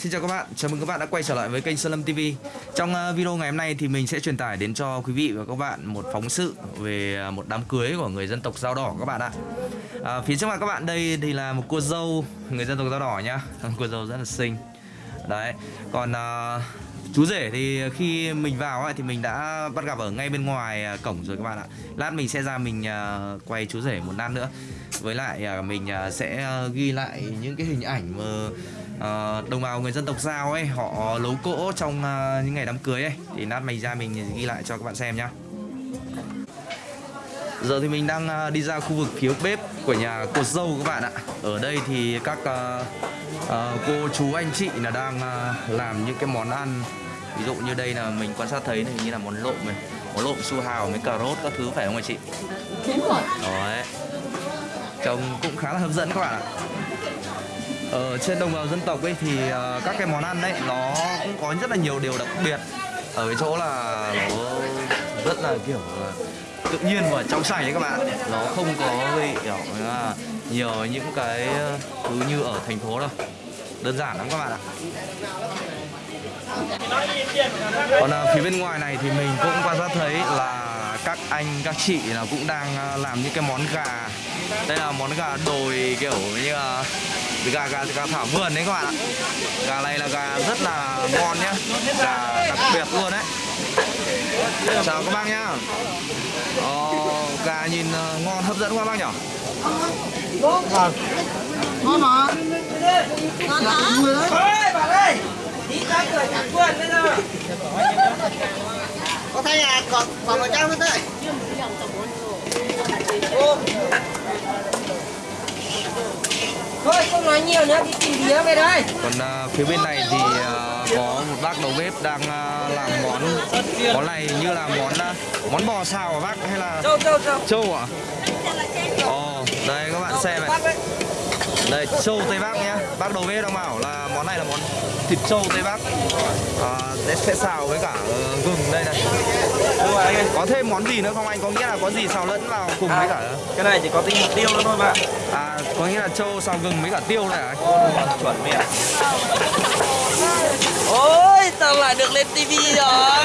Xin chào các bạn, chào mừng các bạn đã quay trở lại với kênh Sơn Lâm TV Trong à, video ngày hôm nay thì mình sẽ truyền tải đến cho quý vị và các bạn một phóng sự về à, một đám cưới của người dân tộc Dao Đỏ các bạn ạ. À, Phía trước mặt các bạn đây thì là một cô dâu người dân tộc Dao Đỏ nhá. Cô dâu rất là xinh. Đấy, còn à, chú rể thì khi mình vào ấy, thì mình đã bắt gặp ở ngay bên ngoài à, cổng rồi các bạn ạ. Lát mình sẽ ra mình quay chú rể một lát nữa. Với lại mình sẽ ghi lại những cái hình ảnh mà uh, đồng bào người dân tộc Giao ấy họ lấu cỗ trong uh, những ngày đám cưới ấy. Thì nát mình ra mình ghi lại cho các bạn xem nhá. Giờ thì mình đang uh, đi ra khu vực phía bếp của nhà cô dâu các bạn ạ. Ở đây thì các uh, uh, cô chú anh chị là đang uh, làm những cái món ăn. Ví dụ như đây là mình quan sát thấy này như là món lộn này món lộn su hào với cà rốt các thứ phải không anh chị? Đúng rồi. Đấy trông cũng khá là hấp dẫn các bạn ạ ở trên đồng bào dân tộc ấy thì uh, các cái món ăn đấy nó cũng có rất là nhiều điều đặc biệt. Ở cái chỗ là nó rất là kiểu ờ, tự nhiên và trong sạch đấy các bạn. Nó không có gây kiểu là nhiều những cái thứ như ở thành phố đâu. Đơn giản lắm các bạn ạ. Còn phía bên ngoài này thì mình cũng quan sát thấy là các anh các chị là cũng đang làm những cái món gà đây là món gà đồi kiểu như là gà gà gà thảo vườn đấy các bạn ạ. Gà này là gà rất là ngon nhá. Gà đặc biệt luôn đấy. Chào các bác nhá. Ờ, gà nhìn ngon hấp dẫn quá bác nhỉ? Vâng ngon mà ngon hả? Ôi bà ơi Đi ra cửa chẳng quên bây giờ. Có thấy à còn còn một trăm nữa đấy Thôi không nói nhiều nữa đi tìm đĩa về đây. Còn uh, phía bên này thì uh, có một bác đầu bếp đang uh, làm món món này như là món uh, món bò xào hả bác? Hay là Châu châu châu. trâu à ồ đây các bạn xem này. đây trâu tây bắc nhá. Bác đầu bếp đang bảo là món này là món thịt trâu tây bắc. À, sẽ xào với cả uh, gừng đây này. Có thêm món gì nữa không? Anh có nghĩa là có gì xào lẫn vào cùng với cả Cái này chỉ có tinh tiêu nữa thôi bạn. À có nghĩa là trâu xào gừng với cả tiêu này à? Chuẩn miệng Ôi tao lại được lên tivi rồi.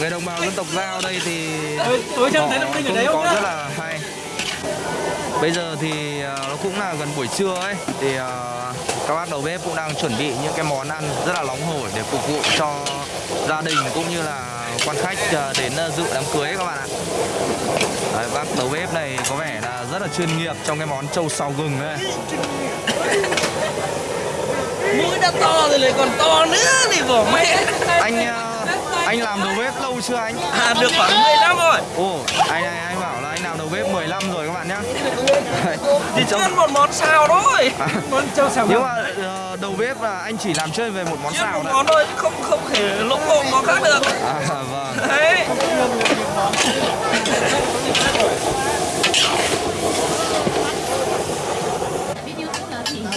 Người đồng bào dân tộc giao đây thì Tối họ cũng có rất là hay. Bây giờ thì uh, nó cũng là gần buổi trưa ấy Thì uh, các bác đầu bếp cũng đang chuẩn bị những cái món ăn rất là nóng hổi để phục vụ cho gia đình cũng như là quan khách uh, đến dự đám cưới các bạn ạ Đấy, Bác đầu bếp này có vẻ là rất là chuyên nghiệp trong cái món trâu xào gừng đấy. Mũi đã to rồi lại còn to nữa thì bỏ mẹ. Anh uh, anh làm đầu bếp lâu chưa anh? À được khoảng 10 năm rồi. Ồ, anh này anh bảo là anh làm đầu bếp 10 năm rồi các bạn nhá. Chỉ chuyên một món xào thôi. À. Món trâu xào Nhưng mà uh, đầu bếp là anh chỉ làm chuyên về một món xào một món thôi không không thể lỗ mồm nó khác được À vâng Đấy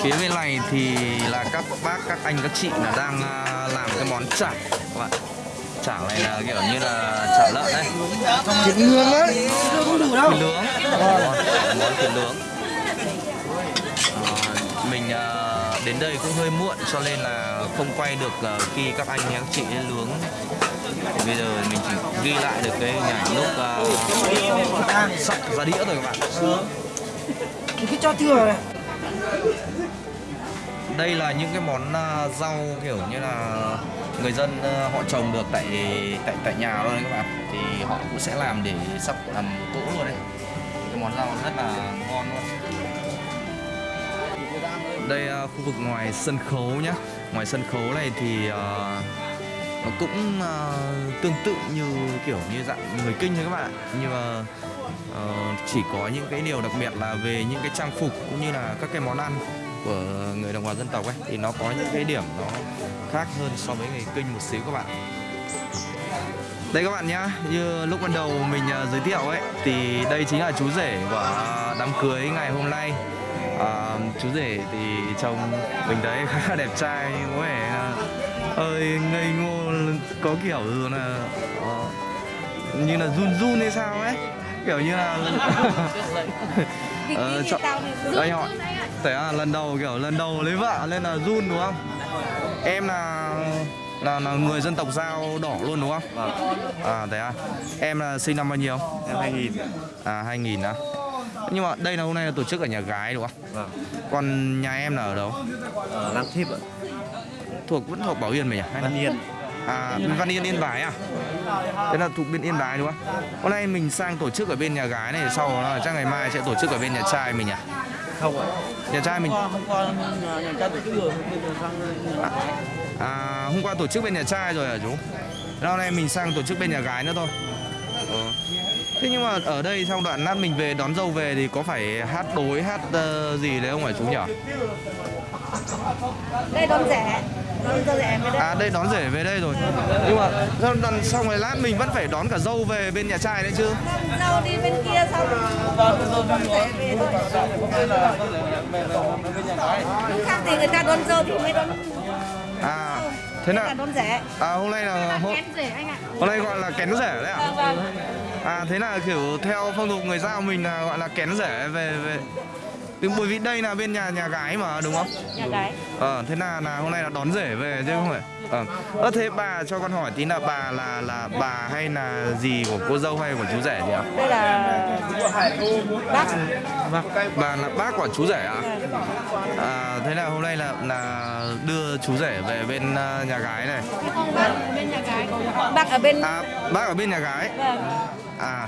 Phía bên này thì là các bác, các anh, các chị là đang uh, làm cái món chả. Các bạn Chả này là kiểu như là chả lợn đấy thịt nướng đấy không đủ đâu. Thịt nướng. Món, thịt nướng. Ờ, Mình uh, đến đây cũng hơi muộn cho nên là không quay được uh, khi các anh các chị nướng. Thì bây giờ mình chỉ ghi lại được cái hình ảnh lúc uh, sắp ra đĩa rồi các bạn. Cứ cho thừa này đây là những cái món à, rau kiểu như là người dân à, họ trồng được tại tại tại nhà luôn đấy các bạn. Thì họ cũng sẽ làm để sắp làm cỗ luôn đấy. Cái món rau rất là ngon luôn. Đây à, khu vực ngoài sân khấu nhá. Ngoài sân khấu này thì uh, nó cũng uh, tương tự như kiểu như dạng người kinh thôi các bạn nhưng mà uh, chỉ có những cái điều đặc biệt là về những cái trang phục cũng như là các cái món ăn của người đồng bào dân tộc ấy thì nó có những cái điểm nó khác hơn so với người kinh một xíu các bạn. Đây các bạn nhá như lúc ban đầu mình uh, giới thiệu ấy thì đây chính là chú rể của đám cưới ngày hôm nay. À, chú rể thì trông mình thấy khá là đẹp trai nhưng có vẻ ơi ngây ngô có kiểu là uh, như là run run hay sao ấy kiểu như là Ờ, anh họ. thế à lần đầu kiểu lần đầu lấy vợ nên là run đúng không? Em là là, là người dân tộc dao đỏ luôn đúng không? Vâng, à thế à. Em là sinh năm bao nhiêu? Em 2000 à 2000 á. Nhưng mà đây là hôm nay là tổ chức ở nhà gái đúng không? Vâng, còn nhà em là ở đâu? Ở Lang Thíp ạ, thuộc vẫn thuộc Bảo Yên mình à hay là Văn Yên à Văn Yên Yên Bái à thế là thuộc bên Yên Bái đúng không hôm nay mình sang tổ chức ở bên nhà gái này sau đó chắc ngày mai sẽ tổ chức ở bên nhà trai mình à Không ạ nhà trai mình hôm qua nhà, nhà trai tổ chức rồi sang nhà À, hôm qua tổ chức bên nhà trai rồi hả chú? Hôm nay mình sang tổ chức bên nhà gái nữa thôi. Ờ. Thế nhưng mà ở đây trong đoạn lát mình về đón dâu về thì có phải hát đối hát ờ, gì đấy không hả chú nhỉ? Đây đón rẻ Đây. À đây đón rể về đây rồi. Nhưng mà sau lần xong rồi lát mình vẫn phải đón cả dâu về bên nhà trai đấy chứ. Dâu đi bên kia xong Đón rẻ về thôi. Khác thì người ta đón dâu thì mới đón À thế đón rẻ à hôm nay là hôm, Kén rẻ anh ạ. hôm nay gọi là kén rể đấy ạ. Vâng vâng. À thế là kiểu theo phong tục người giao mình là gọi là kén rể về về bởi vì đây là bên nhà nhà gái mà đúng không? Nhà gái. Ờ, thế là, là hôm nay là đón rể về chứ không phải. Ờ, Ơ, thế bà cho con hỏi tí là bà là là bà hay là gì của cô dâu hay của chú rể nhỉ? Đây là bác. Bà là bác của chú rể ạ? À, thế là hôm nay là là đưa chú rể về bên ờ, nhà gái này. Bác ở bên nhà gái. Bác ở bên À, bác ở bên nhà gái? Vâng. À,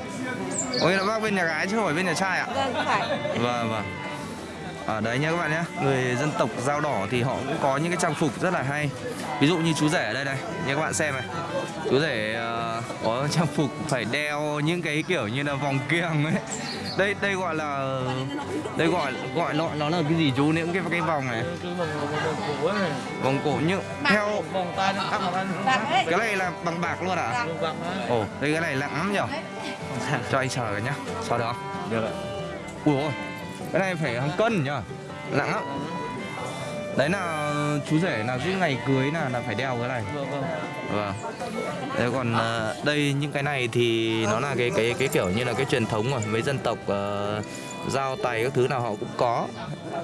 có nghĩa là bác bên nhà gái chứ không phải bên nhà trai ạ? Vâng phải. Vâng, vâng ở đấy nha các bạn nhé Người dân tộc dao đỏ thì họ cũng có những cái trang phục rất là hay. Ví dụ như chú rể ở đây này Như các bạn xem này. Chú rể ờ, có trang phục phải đeo những cái kiểu như là vòng kiềng ấy. Đây đây gọi là Đây gọi gọi nó, nó là cái gì chú? Những cái cái vòng này. Vòng cổ nhưng theo cái này là bằng bạc luôn à? Ồ đây cái này nặng lắm nhở? Cho anh sờ nhá. Sờ được không? Được ạ. Ui ôi Cái này phải hàng cân nhá Nặng lắm. Đấy là chú rể là cứ ngày cưới là là phải đeo cái này. Vâng vâng. Vâng. Đấy còn ờ, đây những cái này thì nó là cái cái cái kiểu như là cái truyền thống rồi Mấy dân tộc ờ, dao tay các thứ nào họ cũng có.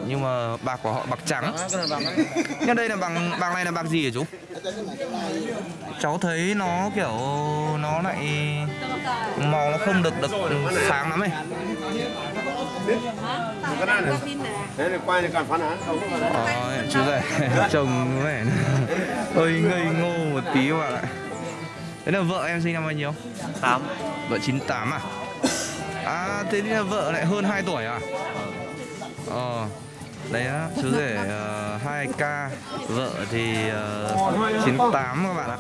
Nhưng mà bạc của họ bạc trắng. Nhưng đây là bằng bạc này là bạc gì hả chú? Cháu thấy nó kiểu nó lại màu nó không được được sáng lắm ấy Thế thì quay thì cần phán án? Ờ, chú rể chồng vẻ hơi ngây ngô một tí các bạn ạ Thế là vợ em sinh năm bao nhiêu? 8 Vợ 98 à? À thế thì là vợ lại hơn 2 tuổi à? Ờ Đấy á, chú rể uh, 2k Vợ thì uh, 98 các bạn ạ.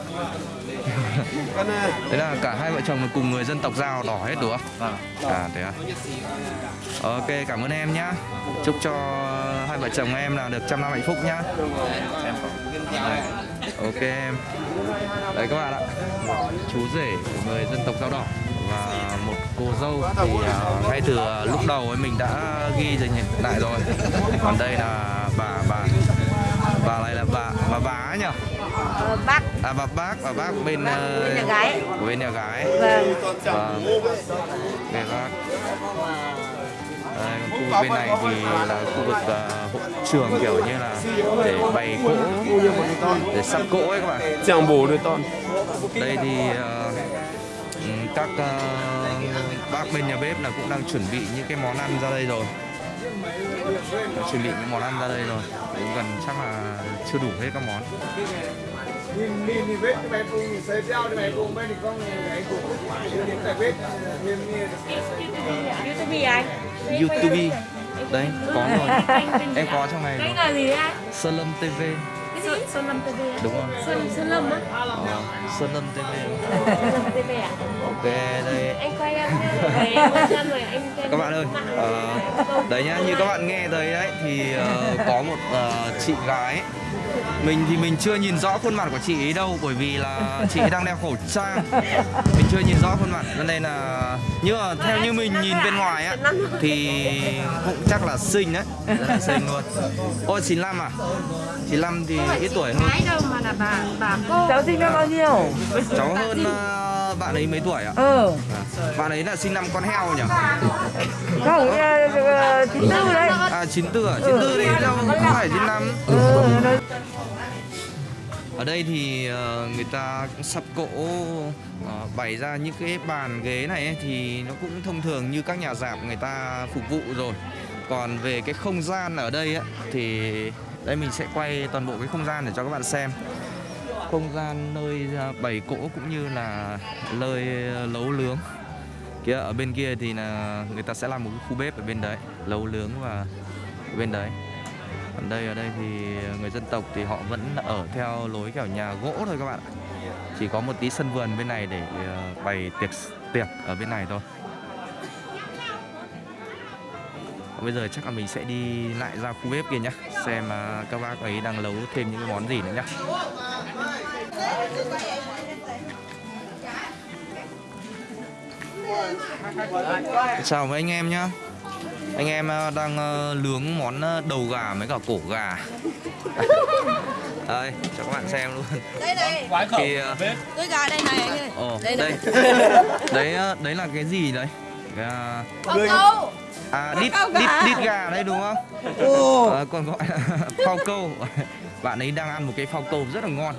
Thế là cả hai vợ chồng là cùng người dân tộc Giao đỏ hết đúng không? Vâng. À thế à. Ok cảm ơn em nhá. Chúc cho hai vợ chồng em là được trăm năm hạnh phúc nhá Ok em. Đấy các bạn ạ. Một chú rể của người dân tộc Dao Đỏ Và một cô dâu Thì à, ngay từ lúc đầu ấy mình đã ghi rồi nhỉ lại rồi. Còn đây là bà bà Bà này là bà bà bá nhỉ? Ờ, Bác. À bà bác bà bác bên Bác ờ, bên nhà gái. của bên nhà gái. Vâng. Vâng. Nghe bác Còn khu vực bên này thì là khu vực ờ, hội trường kiểu như là để bày cỗ để sắp cỗ ấy các bạn. Chẳng bổ được con đây thì ừ, các ờ, bác bên nhà bếp là cũng đang chuẩn bị những cái món ăn ra đây rồi. Đã chuẩn bị những món ăn ra đây rồi. Cũng gần chắc là chưa đủ hết các món nhìn nhìn thì vết cái bé cùng xây treo cái bé cùng bên thì con cái cùng nhìn cái vết. Nhìn nhìn YouTube anh? YouTube đấy có rồi. Em có trong này Cái rồi. là gì anh? Sơn Lâm TV Cái gì? Sơn Lâm TV à? đúng không Sơn, Sơn Lâm á? Ờ, Sơn Lâm TV Sơn Lâm TV à? ok đây. Anh quay em Rồi rồi các bạn ơi ờ, đấy nhá như các bạn nghe thấy đấy thì ờ, có một ờ, chị gái mình thì mình chưa nhìn rõ khuôn mặt của chị ấy đâu bởi vì là chị ấy đang đeo khẩu trang mình chưa nhìn rõ khuôn mặt cho nên là nhưng mà theo như mình nhìn bên ngoài á thì cũng chắc là xinh đấy rất là xinh luôn ôi 95 à 95 thì ít tuổi hơn Gái đâu mà là bà bà cô cháu sinh năm bao nhiêu cháu hơn ờ, bạn ấy mấy tuổi ạ? Ờ, À, bạn ấy là sinh năm con heo nhỉ? không, ờ, chín tư đấy. À 94 à? 94 thì đâu không phải 95 Ừ, đấy. Ở đây thì ờ, người ta cũng sắp cỗ ờ, bày ra những cái bàn ghế này ấy, thì nó cũng thông thường như các nhà giảm người ta phục vụ rồi. Còn về cái không gian ở đây ấy, thì đây mình sẽ quay toàn bộ cái không gian để cho các bạn xem. Không gian nơi ờ, bày cỗ cũng như là nơi nấu nướng. Kia ở bên kia thì là người ta sẽ làm một cái khu bếp ở bên đấy, nấu nướng và bên đấy còn đây, ở đây thì người dân tộc thì họ vẫn ở theo lối kiểu nhà gỗ thôi các bạn ạ. Chỉ có một tí sân vườn bên này để ờ, bày tiệc tiệc ở bên này thôi. Bây giờ chắc là mình sẽ đi lại ra khu bếp kia nhá, xem ờ, các bác ấy đang nấu thêm những món gì nữa nhá. Chào mấy anh em nhá anh em ờ, đang ờ, nướng món ờ, đầu gà với cả cổ gà. Đây cho các bạn xem luôn. Đây này. Thì tôi gà đây này anh ơi. Ồ đây đây. Đấy đấy là cái gì đấy cái, phao câu. À đít đít gà. đít gà đây đúng không? Ờ, còn gọi là phao câu. Bạn ấy đang ăn một cái phao câu rất là ngon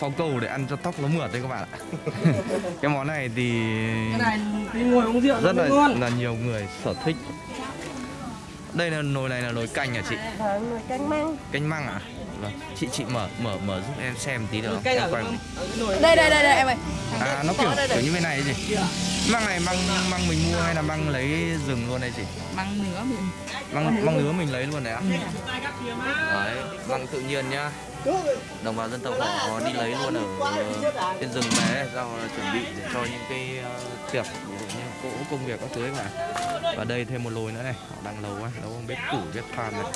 phao câu để ăn cho tóc nó mượt đấy các bạn ạ. Cái món này thì Cái này đi ngồi uống rượu rất là ngon. là nhiều người sở thích. Đây là nồi này là nồi canh à chị? Vâng, canh măng. canh măng à? Vâng chị chị mở mở mở giúp em xem tí được không? Canh em quay cái nồi đây đây đây đây em ơi. À nó kiểu kiểu như bên này ấy gì măng này măng măng mình mua hay là măng lấy rừng luôn đây chị? Măng nửa mình. Măng măng nứa mình lấy luôn đấy ạ. Đấy măng tự nhiên nhá đồng bào dân tộc họ đi lấy luôn ở ờ, trên rừng về rau chuẩn bị để cho những cái ờ, tiệc như cỗ công việc các thứ ấy mà. Và đây thêm một lồi nữa này họ đang nấu ấy, nấu bếp củi bếp than này.